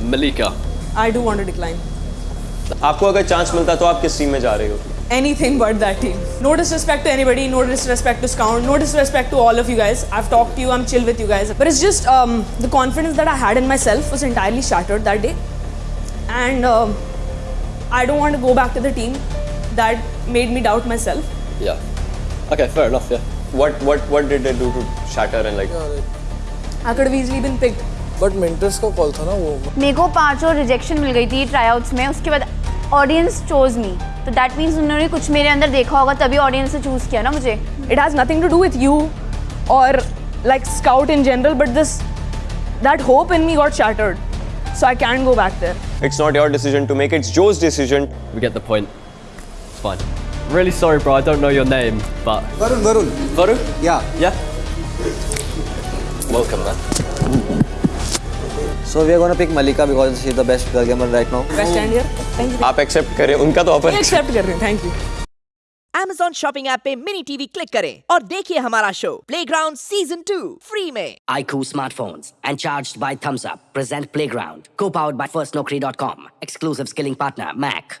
Malika. I do want to decline. आपको अगर chance मिलता तो आप किस टीम में जा रहे हो Anything but that team. No disrespect to anybody, no disrespect to Scout, no disrespect to all of you guys. I've talked to you, I'm chill with you guys. But it's just um, the confidence that I had in myself was entirely shattered that day. And um, I don't want to go back to the team that made me doubt myself. Yeah. Okay, fair enough, yeah. what what what did they do to shatter and like I could have easily been picked. but mentors का call था ना वो मेरे को पाँचों rejection मिल गई थी ट्राईआउट्स में उसके बाद ऑडियंस चोज मी तो दैट मीन्स उन्होंने कुछ मेरे अंदर देखा होगा तभी ऑडियंस ने चूज़ किया ना मुझे It has nothing to do with you or like Scout in general, but this that hope in me got shattered. So I can't go back there. it's not your decision to make it's Joe's decision We get the point. It's fine. Really sorry, bro. I don't know your name, but Varun Varun Varun. या Yeah. Welcome, man. So we are going to pick Malika because she's the best girl gamer right now. Best stand here. Thank you. आप accept करें उनका तो offer accept कर रहे हैं thank you Amazon shopping app पे mini TV click करें और देखिए हमारा show playground season two free में IQ smartphones and charged by Thumbs Up present Playground, co-powered by FirstNokri.com. Exclusive skilling partner Mac.